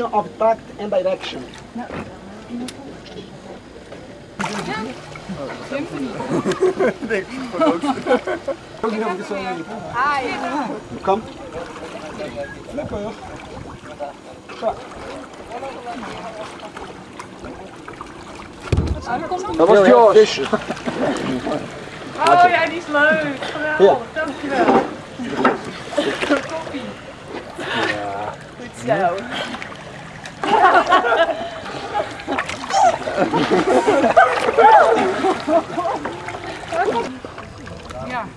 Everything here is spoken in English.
of tact and direction. Kom. Dat was Josh. Oh ja, die is leuk. Geweldig, dankjewel. Koffie. Goed zo. Ja.